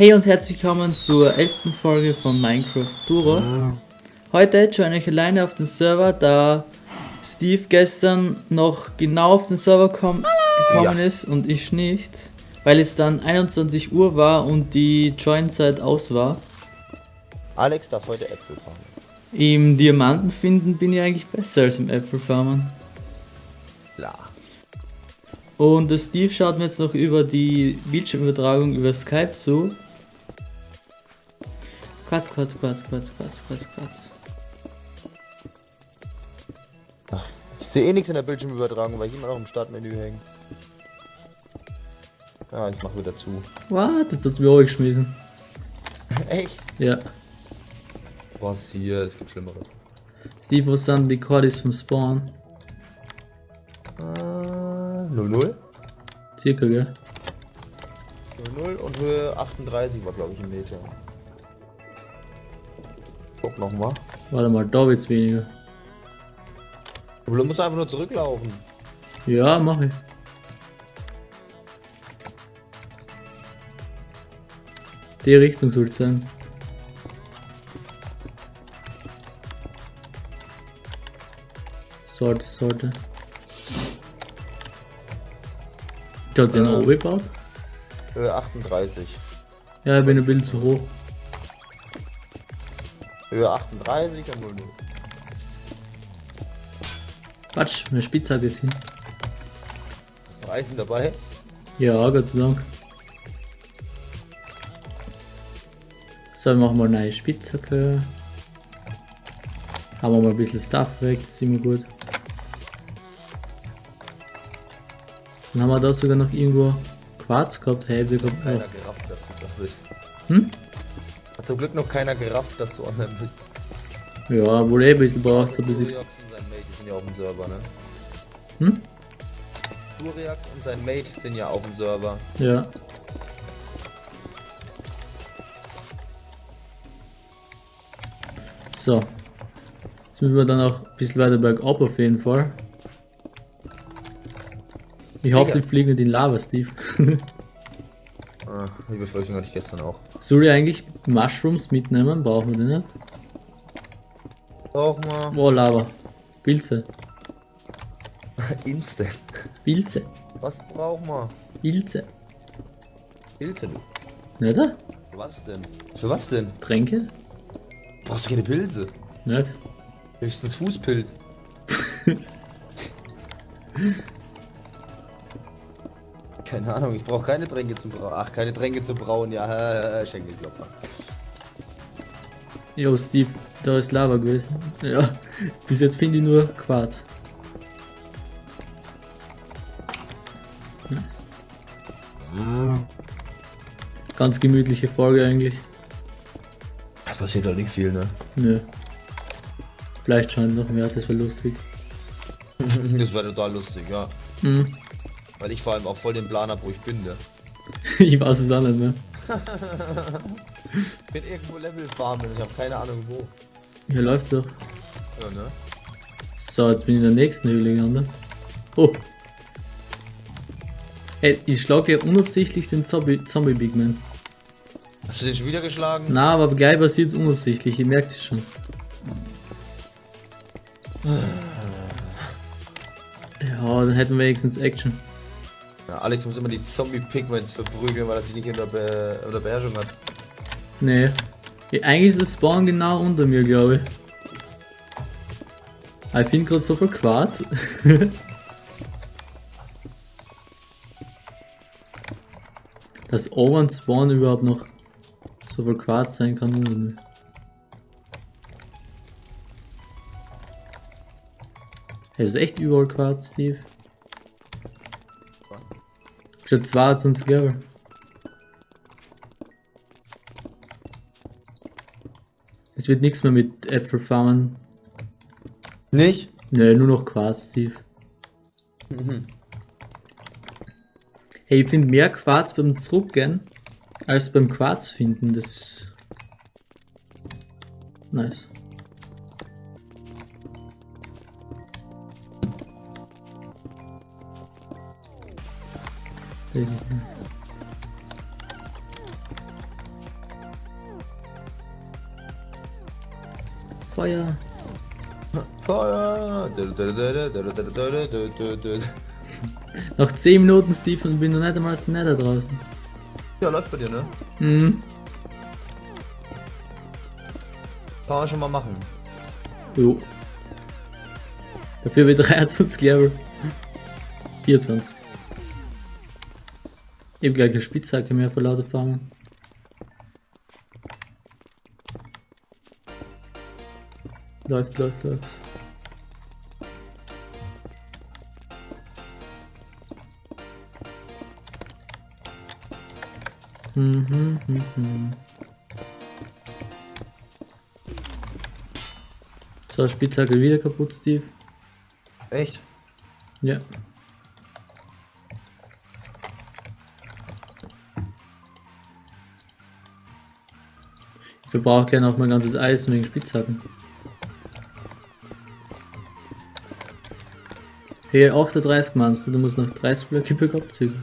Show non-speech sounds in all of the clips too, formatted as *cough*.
Hey und herzlich willkommen zur elften Folge von Minecraft Duro. Heute join ich alleine auf den Server, da Steve gestern noch genau auf den Server komm, gekommen Ja. ist und ich nicht, weil es dann 21 Uhr war und die Join-Zeit aus war. Alex darf heute Äpfel fahren. Im Diamanten finden bin ich eigentlich besser als im Äpfelfarmen. Klar. Und der Steve schaut mir jetzt noch über die Bildschirmübertragung über Skype zu. Quatsch, Quatsch, Quatsch, Quatsch, Quatsch, Quatsch, Quatsch. Ich sehe eh nichts in der Bildschirmübertragung, weil ich immer noch im Startmenü hänge. Ja, ich mach wieder zu. What? Jetzt hat's mir auch geschmissen. *laughs* Echt? Ja. Was hier? Es gibt Schlimmeres. Steve, was sind die Cordis vom Spawn? Äh, 0-0? Circa, gell? 0-0 und Höhe 38 war glaube ich ein Meter. Nochmal. Warte mal, da wird's weniger. Aber du musst einfach nur zurücklaufen. Ja, mach ich. Die Richtung soll's sein. Sollte, sollte. Da hat sie einen Äh. oben gebaut? Höhe 38. Ja, ich bin ein bisschen zu hoch. Höhe 38 und 0-0. Quatsch, meine Spitzhacke ist hin. Ist noch Eisen dabei? Ja, Gott sei Dank. So, machen wir eine neue Spitzhacke. Haben wir mal ein bisschen Stuff weg, das ist immer gut. Dann haben wir da sogar noch irgendwo Quarz gehabt. Hey, wir gehabt. Keiner gerafft, dass du da bist. Hm? Hat zum Glück noch keiner gerafft, dass du online bist. Ja, wohl eh ein bisschen braucht, so ein bisschen. Duriax und sein Mate sind ja auf dem Server, ne? Hm? Duriax und sein Mate sind ja auf dem Server. Ja. So. Jetzt müssen wir dann auch ein bisschen weiter bergab auf jeden Fall. Ich hoffe, die fliegen nicht in Lava, Steve. *laughs* Ah, die Befürchtung hatte ich gestern auch. Soll ich eigentlich Mushrooms mitnehmen? Brauchen wir die nicht? Auch mal. Oh, Lava. Pilze. *laughs* Instant. Pilze. Was braucht man? Pilze. Pilze, du. Nicht? Was denn? Für was denn? Tränke? Brauchst du keine Pilze? Nicht? Höchstens Fußpilz. *laughs* keine Ahnung, ich brauche keine Tränke zum Brauen. Ach, keine Tränke zum Brauen, ja, *laughs* äh, Schenkelklopfer. Jo, Steve, da ist Lava gewesen. Ja. Bis jetzt finde ich nur Quarz. Nice. Ganz gemütliche Folge eigentlich. Da passiert doch nicht viel, ne? Nö. Vielleicht schon noch mehr, das wäre lustig. das wäre total lustig, ja. Hm. Weil ich vor allem auch voll den Plan habe, wo ich bin, ne? *laughs* Ich weiß es auch nicht mehr. Ich bin irgendwo Level farmen, ich habe keine Ahnung wo. Hier läuft doch. Ja, ne? So, jetzt bin ich in der nächsten Höhle gelandet. Oh. Ey, ich schlage ja unabsichtlich den Zombie, Zombie Big Man. Hast du den schon wieder geschlagen? Na, aber gleich passiert es unabsichtlich, ich merke das schon. Ja, dann hätten wir wenigstens Action. Ja, Alex muss immer die Zombie-Pigments verprügeln, weil er sich nicht unter, Be unter Beherrschung hat. Nee. Ja, eigentlich ist das Spawn genau unter mir, glaube ich. Ich finde gerade so viel Quarz. *laughs* Dass oben Spawn überhaupt noch so viel Quarz sein kann. oder nicht. Hey, das ist echt überall Quarz, Steve. Schon 22 Level. Es wird nichts mehr mit Äpfelfarmen. Nicht? Ne, nur noch Quarz, Steve. Hey, ich finde mehr Quarz beim Zurückgehen als beim Quarz finden. Das ist nice. Weiß ich nicht. Feuer. Feuer! Noch 10 Minuten, Steve, und bin noch nicht einmal aus dem Nether draußen. Ja, läuft bei dir, ne? Mhm. Kann man schon mal machen. Jo. Dafür wird 23 Level. 24. Ich hab gleich eine Spitzhacke mehr vor lauter Farmen. Läuft, läuft, läuft. Mhm, mhm, mhm. So, Spitzhacke wieder kaputt, Steve. Echt? Ja. Ich verbrauche gerne auch mein ganzes Eisen wegen Spitzhacken. Hier 38 meinst du, du musst noch 30 Blöcke per abzügen.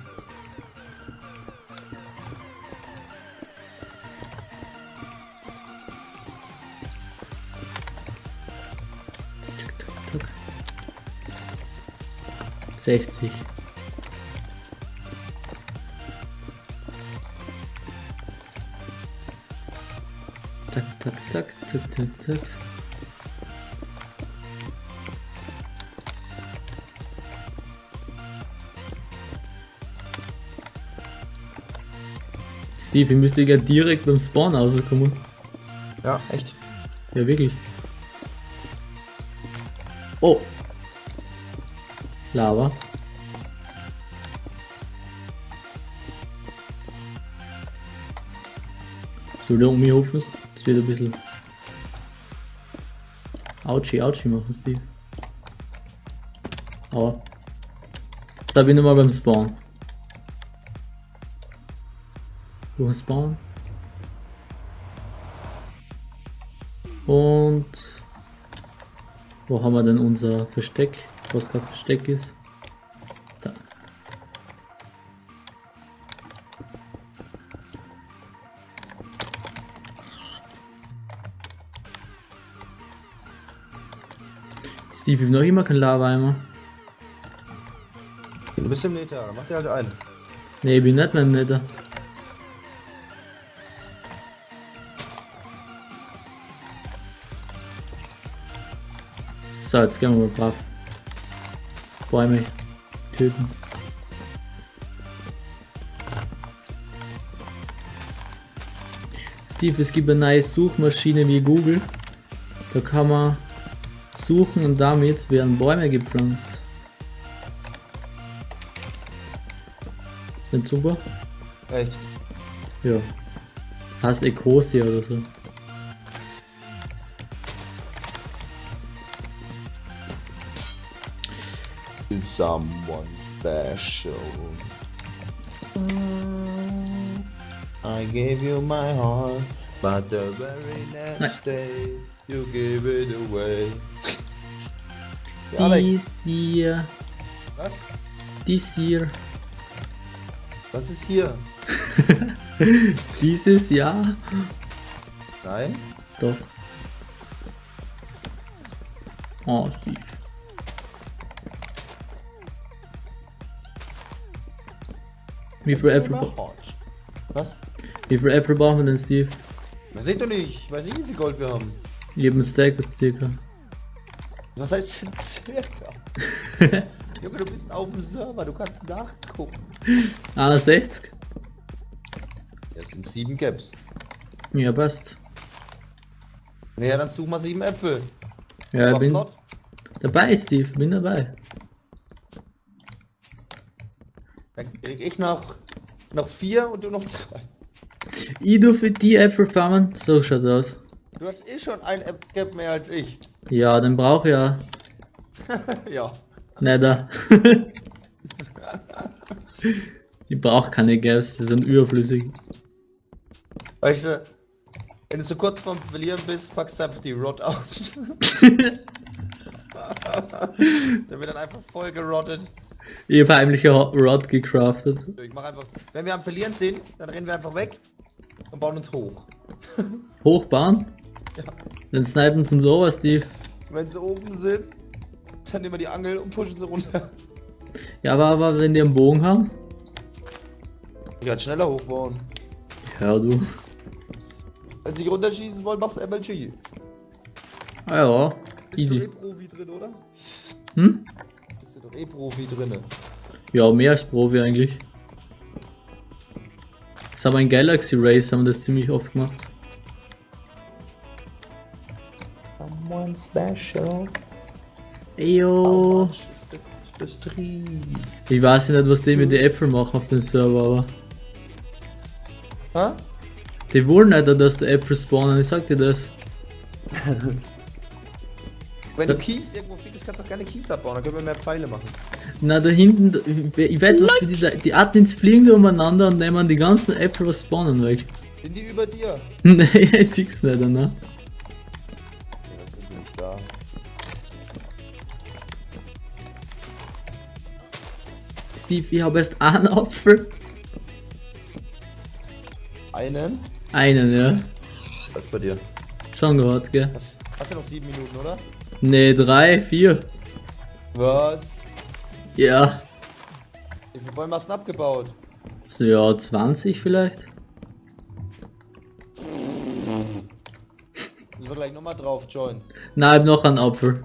Tick, tack, tack. 60. Tak, tak, tak, tak, tak. Steve, ich müsste ja direkt beim Spawn rauskommen. Ja, echt. Ja, wirklich. Oh. Lava. So, da um mich hupfen, das wird ein bisschen. Autschi, Autschi machen, Steve. Aua. Jetzt bin ich nochmal beim Spawn. Ist Spawn? Und wo haben wir denn unser Versteck? Was kein Versteck ist. Steve, ich hab noch immer kein Lava-Eimer. Du bist im Meter, mach dir halt einen. Ne, ich bin nicht mehr im Nether. So, jetzt gehen wir mal brav. Bäume töten. Steve, es gibt eine neue Suchmaschine wie Google. Da kann man suchen und damit werden Bäume gepflanzt. Ist nicht super? Echt. Ja. Heißt Ecosia oder so. Someone special. I gave you my heart, but the very next day you gave it away. Dies year, was? this year, Was ist hier? *laughs* dieses Jahr. Nein? Doch. Oh, süß. Wie viel Äpfel, bra- Was? wie viel Äpfel brauchen wir denn, Steve? Das seht doch nicht. Ich weiß nicht, wie viel Gold wir haben. Jeden Stack circa. Was heißt denn circa? *laughs* Junge, du bist auf dem Server, du kannst nachgucken. 61? Das sind sieben Caps. Ja, passt. Naja, dann such mal sieben Äpfel. Ja, ich bin flott. dabei, Steve, bin dabei. Dann krieg ich noch, noch vier und du noch drei. Ich du für die Äpfel farmen? So schaut's aus. Du hast eh schon ein App Cap mehr als ich. Ja, den brauch ich ja. *laughs* ja. Nether. *laughs* ich brauch keine Gaps, die sind überflüssig. Weißt du, wenn du so kurz vorm Verlieren bist, packst du einfach die Rot aus. *laughs* Der wird dann einfach voll gerottet. Ich hab heimlich ein Rod gecraftet. Ich mach einfach, wenn wir am Verlieren sind, dann rennen wir einfach weg und bauen uns hoch. Hochbauen? Dann snipen sie uns over, Steve. Wenn sie oben sind, dann nehmen wir die Angel und pushen sie runter. Ja, aber, aber wenn die einen Bogen haben? Ich kann schneller hochbauen. Ja, du. Wenn sie runterschießen wollen, machst du MLG. Ah ja, Bist du eh easy. Profi drin, oder? Hm? Bist du doch eh Profi drin. Ja, mehr als Profi eigentlich. Das haben wir in Galaxy Race, haben wir das ziemlich oft gemacht. Someone special. Eyo. Das Tree. Ich weiß nicht, was die mit den Äpfeln machen auf dem Server, aber Hä? die wollen nicht, dass die Äpfel spawnen, ich sag dir das. *laughs* Wenn du Kies irgendwo findest, kannst du auch gerne Kies abbauen, dann können wir mehr Pfeile machen. Na, da hinten, ich weiß was, die, die Admins fliegen da umeinander und nehmen die ganzen Äpfel, was spawnen, weg. Sind die über dir? *laughs* nee, ich sieh's nicht, ne? Steve, ich habe erst einen Apfel. Einen? Einen, ja. Was bei dir? Schon gehört, gell? Hast, hast du noch sieben Minuten, oder? Nee, drei, vier. Was? Ja. Wie viele Bäume hast du abgebaut? Ja, 20 vielleicht. Müssen wir gleich nochmal drauf, John. Nein, ich hab noch einen Apfel.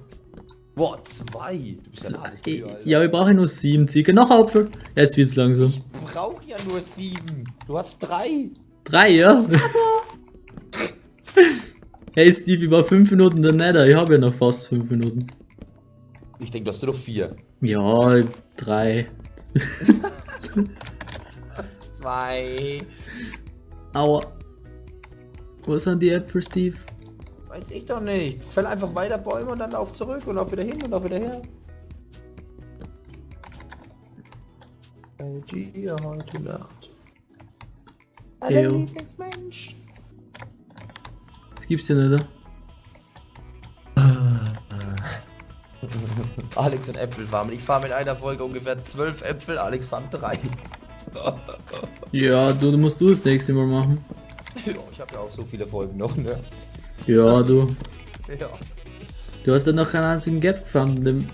Boah, zwei. Du bist ja Ich, Tier, Alter. ja, ich brauche nur sieben Ziege. Noch Apfel. Jetzt wird's langsam. Ich brauch ja nur sieben. Du hast drei. Drei, ja? *laughs* hey Steve, ich war fünf Minuten der Nether. Ich habe ja noch fast fünf Minuten. Ich denke, du hast nur noch vier. Ja, drei. *laughs* Zwei. Aua. Wo sind die Äpfel, Steve? Weiß ich doch nicht. Fäll einfach weiter Bäume und dann lauf zurück und lauf wieder hin und lauf wieder her. LG heute Nacht. Ew. Lieblingsmensch. Das gibt's nicht, oder? *laughs* Alex und Äpfel farmen. Ich fahre mit einer Folge ungefähr zwölf Äpfel, Alex farmt drei. Ja, du, du musst du das nächste Mal machen. *laughs* ja, ich habe ja auch so viele Folgen noch, ne? Ja, du. Ja. Du hast ja noch keinen einzigen Gap gefunden. in Dem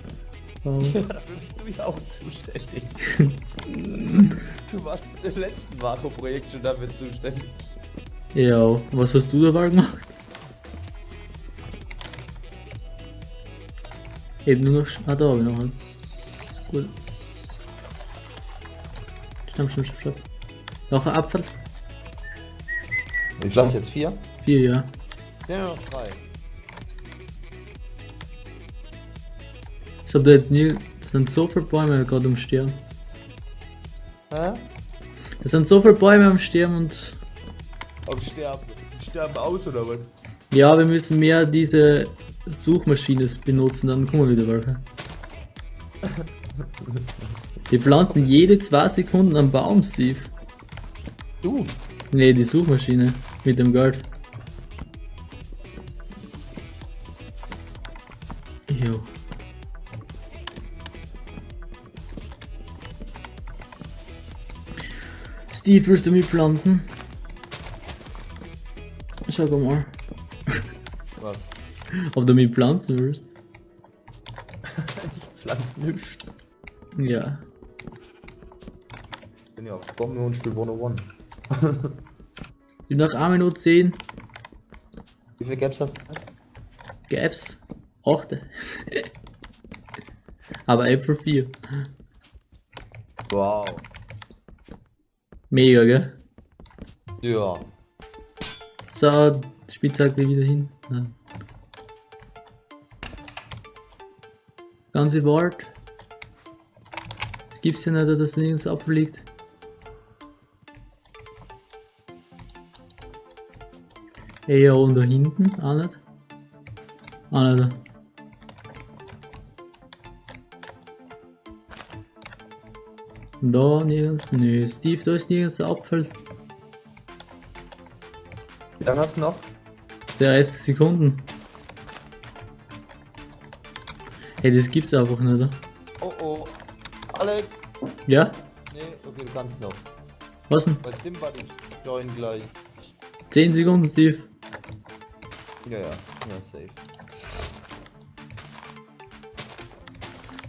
oh. ja, dafür bist du ja auch zuständig. *laughs* du warst im letzten Makro-Projekt schon dafür zuständig. Ja, was hast du dabei gemacht? Eben nur noch. Ah, da habe ich noch was. Gut. Stopp, stopp, stopp, stopp. Noch ein Apfel? Wie viel hast du jetzt? Vier? Vier, ja. Ja, noch drei. Ich hab da jetzt nie. Es sind so viele Bäume gerade am Sterben. Hä? Es sind so viele Bäume am Sterben und. Auf Sterben. Sterben aus oder was? Ja, wir müssen mehr diese Suchmaschine benutzen, dann kommen wieder welche. Wir pflanzen jede zwei Sekunden einen Baum, Steve. Du? Nee, die Suchmaschine mit dem Geld. Steve, willst du mitpflanzen? Sag mal, Was? ob du mitpflanzen willst. Ich pflanz nichts. Ja. Ich bin ja auf Bombe und spiel 101. Ich hab nach 1 Minute 10 Wie viel Gaps hast du? Gaps. 8. *laughs* Aber April 4. Wow. Mega, gell? Ja. So, Spitzhacke wieder hin. Ja. Ganze Wald. Es gibt's ja nicht, dass nirgends Apfel liegt. Ey, ja, und da hinten? Auch nicht? Auch nicht. Da nirgends? Nö, Steve, da ist nirgends der Apfel. Wie lange hast du noch? 30 Sekunden. Hey, das gibt's einfach nicht, oder? Oh oh. Alex! Ja? Nee, okay, du kannst noch. Was denn? Bei Stimmbad ich join gleich. 10 Sekunden, Steve. Ja, ja, ja, safe.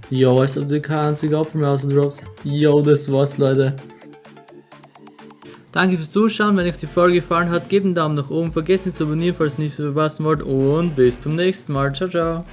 Jo, als ob du keinen einzigen Apfel mehr ausdroppst. Jo, das war's, Leute. Danke fürs Zuschauen. Wenn euch die Folge gefallen hat, gebt einen Daumen nach oben. Vergesst nicht zu abonnieren, falls ihr nichts verpassen wollt. Und bis zum nächsten Mal. Ciao, ciao.